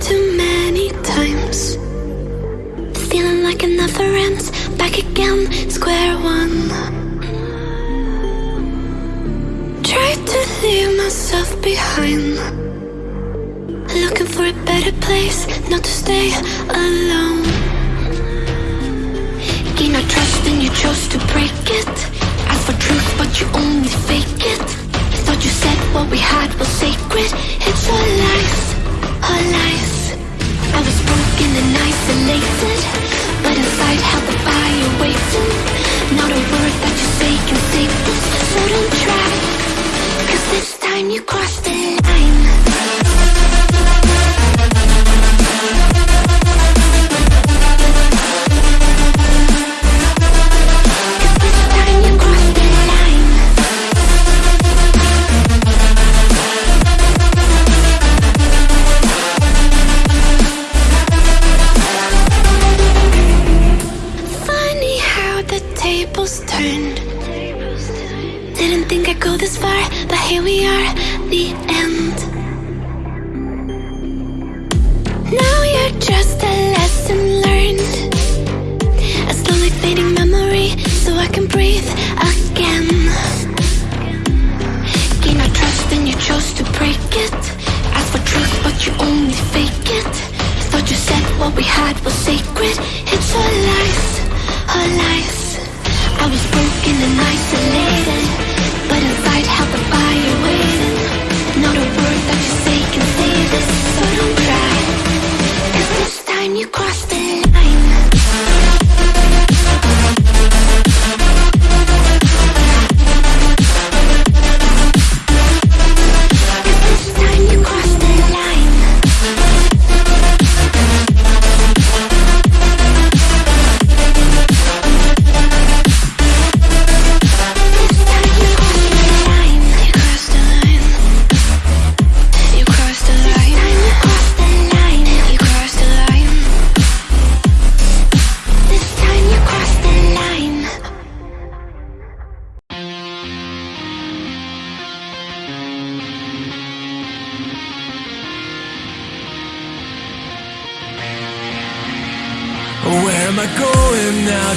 too many times. Feeling like it never ends Back again, square one. Tried to leave myself behind. Looking for a better place Not to stay alone breaking our trust and you chose to break it. Ask for truth but you only fake it. Thought you said what we had was sacred. It's all lies, all lies. I was broken and isolated But inside held the fire waiting. Not a word that you say can save us So don't try. Cause this time you crossed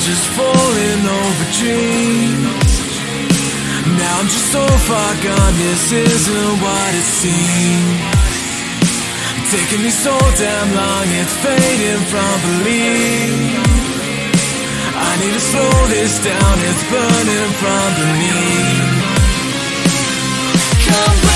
just falling over dreams. Now I'm just so far gone, this isn't what it seems. Taking me so damn long, it's fading from belief. I need to slow this down, it's burning from beneath. Come